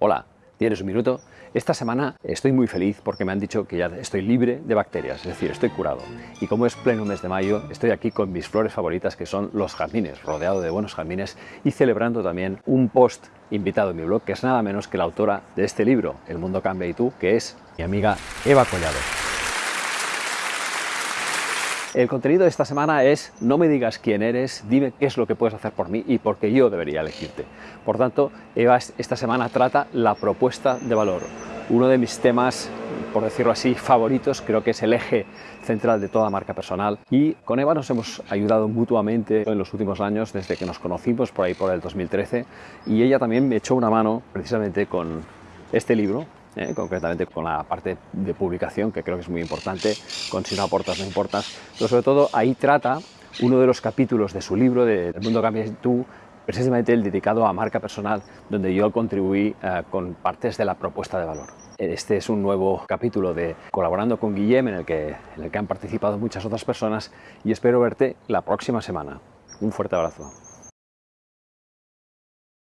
Hola, ¿tienes un minuto? Esta semana estoy muy feliz porque me han dicho que ya estoy libre de bacterias, es decir, estoy curado. Y como es pleno mes de mayo, estoy aquí con mis flores favoritas que son los jazmines, rodeado de buenos jazmines y celebrando también un post invitado en mi blog que es nada menos que la autora de este libro, El mundo cambia y tú, que es mi amiga Eva Collado. El contenido de esta semana es no me digas quién eres, dime qué es lo que puedes hacer por mí y por qué yo debería elegirte. Por tanto, Eva esta semana trata la propuesta de valor. Uno de mis temas, por decirlo así, favoritos, creo que es el eje central de toda marca personal. Y con Eva nos hemos ayudado mutuamente en los últimos años, desde que nos conocimos por ahí por el 2013. Y ella también me echó una mano precisamente con este libro, ¿eh? concretamente con la parte de publicación, que creo que es muy importante, con si no aportas no importas, pero sobre todo ahí trata uno de los capítulos de su libro, de El mundo cambia tú, precisamente el dedicado a marca personal, donde yo contribuí eh, con partes de la propuesta de valor. Este es un nuevo capítulo de Colaborando con Guillem, en el, que, en el que han participado muchas otras personas, y espero verte la próxima semana. Un fuerte abrazo.